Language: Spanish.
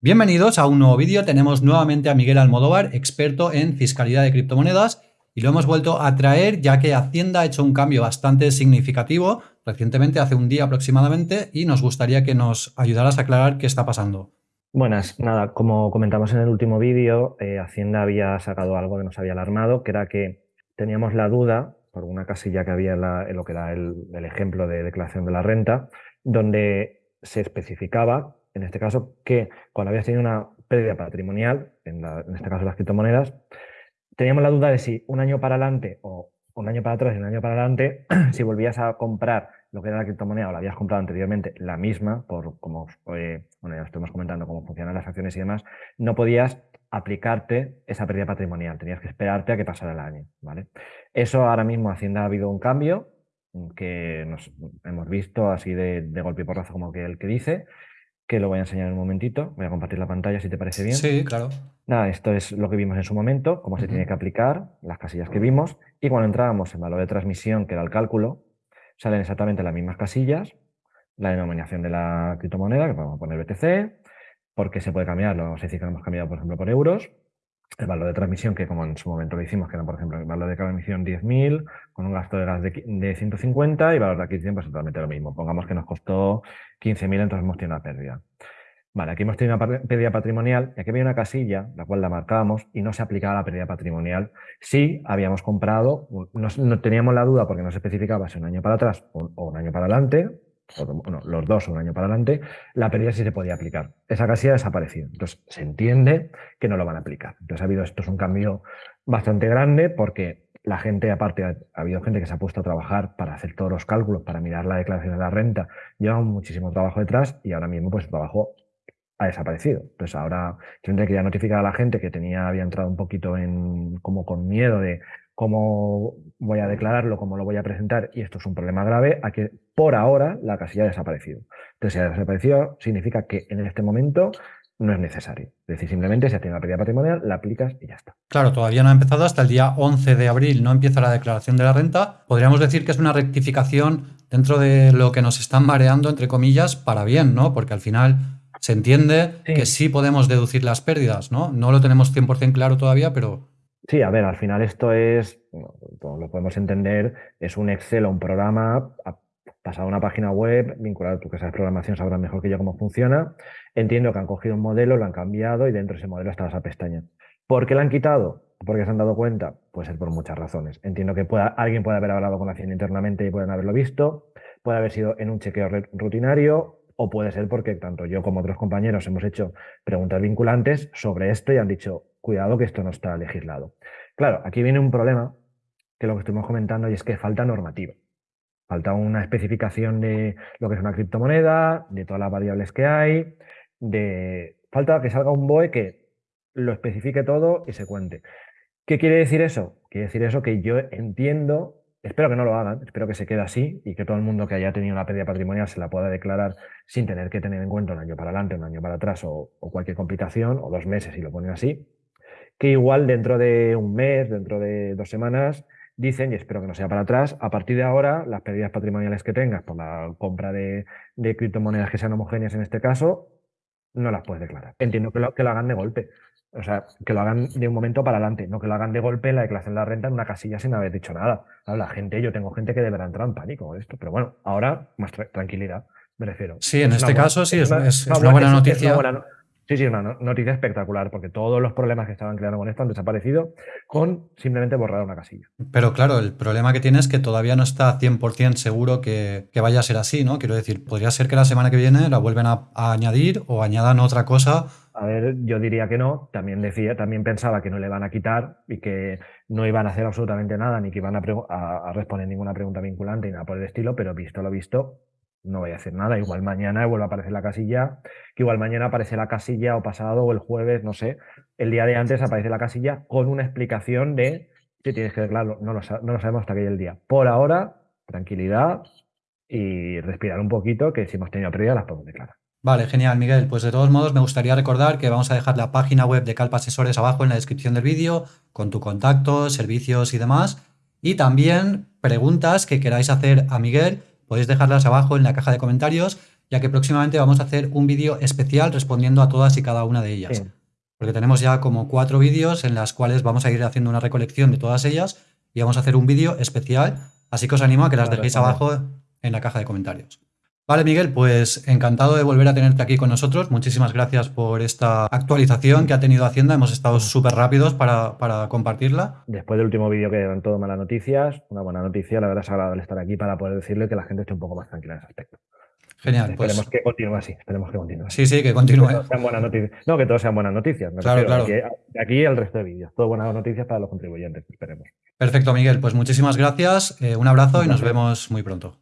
Bienvenidos a un nuevo vídeo. Tenemos nuevamente a Miguel Almodóvar, experto en fiscalidad de criptomonedas, y lo hemos vuelto a traer ya que Hacienda ha hecho un cambio bastante significativo recientemente, hace un día aproximadamente, y nos gustaría que nos ayudaras a aclarar qué está pasando. Buenas, nada, como comentamos en el último vídeo, eh, Hacienda había sacado algo que nos había alarmado, que era que teníamos la duda, por una casilla que había en, lo que era el ejemplo de declaración de la renta, donde se especificaba en este caso, que cuando habías tenido una pérdida patrimonial, en, este caso las criptomonedas, teníamos la duda de si un año para adelante o un año para atrás y un año para adelante, si volvías a comprar lo que era la criptomoneda o la habías comprado anteriormente la misma, por como eh, bueno, ya estuvimos comentando cómo funcionan las acciones y demás, no podías aplicarte esa pérdida patrimonial, tenías que esperarte a que pasara el año. ¿vale? Eso ahora mismo Hacienda ha habido un cambio que hemos visto así de, de golpe y porrazo como que el que dice, que lo voy a enseñar en un momentito. Voy a compartir la pantalla si te parece bien. Sí, claro. Nada, esto es lo que vimos en su momento, cómo se tiene que aplicar, las casillas que vimos. Y cuando entrábamos en valor de transmisión, que era el cálculo, salen exactamente las mismas casillas, la denominación de la criptomoneda, que podemos poner BTC, porque se puede cambiar, lo vamos a decir que lo hemos cambiado, por ejemplo, por euros, el valor de transmisión, que como en su momento lo hicimos, que era, por ejemplo, el valor de transmisión 10.000, con un gasto de gas de, 150 y valor de adquisición, pues totalmente lo mismo. Pongamos que nos costó 15.000, entonces hemos tenido una pérdida. Vale, aquí hemos tenido una pérdida patrimonial y aquí había una casilla, la cual la marcábamos y no se aplicaba la pérdida patrimonial si habíamos comprado, no, teníamos la duda porque no se especificaba si un año para atrás o un año para adelante, los dos un año para adelante, la pérdida sí se podía aplicar. Esa casilla ha desaparecido. Entonces, se entiende que no lo van a aplicar. Entonces, ha habido, esto es un cambio bastante grande porque la gente, aparte, ha, habido gente que se ha puesto a trabajar para hacer todos los cálculos, para mirar la declaración de la renta. Lleva muchísimo trabajo detrás y ahora mismo, pues, el trabajo ha desaparecido. Entonces, ahora que quería notificar a la gente que tenía, había entrado un poquito en, como con miedo de cómo voy a declararlo, cómo lo voy a presentar, y esto es un problema grave, a que por ahora la casilla ha desaparecido. Entonces, si ha desaparecido, significa que en este momento no es necesario. Es decir, simplemente si ha tenido una pérdida patrimonial, la aplicas y ya está. Claro, todavía no ha empezado hasta el día 11 de abril, no empieza la declaración de la renta. Podríamos decir que es una rectificación dentro de lo que nos están mareando, entre comillas, para bien, ¿no? Porque al final se entiende que sí podemos deducir las pérdidas, ¿no? No lo tenemos 100% claro todavía, pero Sí, a ver, al final esto es, lo podemos entender, es un Excel o un programa pasado a una página web, vinculado, tú que sabes programación sabrás mejor que yo cómo funciona. Entiendo que han cogido un modelo, lo han cambiado y dentro de ese modelo está esa pestaña. ¿Por qué la han quitado? ¿Porque se han dado cuenta? Puede ser por muchas razones. Entiendo que alguien puede haber hablado con la Hacienda internamente y pueden haberlo visto, puede haber sido en un chequeo rutinario o puede ser porque tanto yo como otros compañeros hemos hecho preguntas vinculantes sobre esto y han dicho, cuidado que esto no está legislado. Claro, aquí viene un problema, que lo que estuvimos comentando, y es que falta normativa. Falta una especificación de lo que es una criptomoneda, de todas las variables que hay, de falta que salga un BOE que lo especifique todo y se cuente. ¿Qué quiere decir eso? Quiere decir eso que yo entiendo, espero que no lo hagan, espero que se quede así y que todo el mundo que haya tenido una pérdida patrimonial se la pueda declarar sin tener que tener en cuenta un año para adelante, un año para atrás o, cualquier complicación, o dos meses si lo ponen así que igual dentro de un mes, dentro de dos semanas, dicen, y espero que no sea para atrás, a partir de ahora, las pérdidas patrimoniales que tengas por la compra de, criptomonedas que sean homogéneas en este caso, no las puedes declarar. Entiendo que lo hagan de golpe. O sea, que lo hagan de un momento para adelante, no que lo hagan de golpe en la declaración de la renta en una casilla sin haber dicho nada. la gente, yo tengo gente que deberá entrar en pánico con esto, pero bueno, ahora más tranquilidad, me refiero. Sí, en este caso sí, es, una, buena noticia. Sí, sí, una noticia espectacular, porque todos los problemas que estaban creando con esto han desaparecido con simplemente borrar una casilla. Pero claro, el problema que tiene es que todavía no está 100% seguro que, vaya a ser así, ¿no? Quiero decir, podría ser que la semana que viene la vuelven a, añadir o añadan otra cosa. A ver, yo diría que no. También decía, también pensaba que no le van a quitar y que no iban a hacer absolutamente nada, ni que iban a, a responder ninguna pregunta vinculante ni nada por el estilo, pero visto lo visto, no voy a hacer nada. Igual mañana vuelve a aparecer la casilla, que igual mañana aparece la casilla o pasado o el jueves, no sé. El día de antes aparece la casilla con una explicación de si tienes que declararlo. No lo, no lo sabemos hasta que el día. Por ahora, tranquilidad y respirar un poquito, que si hemos tenido pérdida las podemos declarar. Vale, genial, Miguel. Pues de todos modos, me gustaría recordar que vamos a dejar la página web de Calpa Asesores abajo en la descripción del vídeo, con tu contacto, servicios y demás. Y también preguntas que queráis hacer a Miguel podéis dejarlas abajo en la caja de comentarios ya que próximamente vamos a hacer un vídeo especial respondiendo a todas y cada una de ellas. Porque tenemos ya como cuatro vídeos en las cuales vamos a ir haciendo una recolección de todas ellas y vamos a hacer un vídeo especial, así que os animo a que las dejéis abajo en la caja de comentarios. Vale, Miguel, pues encantado de volver a tenerte aquí con nosotros. Muchísimas gracias por esta actualización que ha tenido Hacienda. Hemos estado súper rápidos para, compartirla. Después del último vídeo que eran todo malas noticias, una buena noticia. La verdad es agradable estar aquí para poder decirle que la gente esté un poco más tranquila en ese aspecto. Genial. Esperemos pues que continúe así. Esperemos que continúe. Sí, sí, que continúe. Que sean buenas noticias. No, que todos sean buenas noticias. claro, claro. Aquí, aquí, el resto de vídeos. Todo buenas noticias para los contribuyentes. Esperemos. Perfecto, Miguel. Pues muchísimas gracias. Eh, un abrazo y nos vemos muy pronto.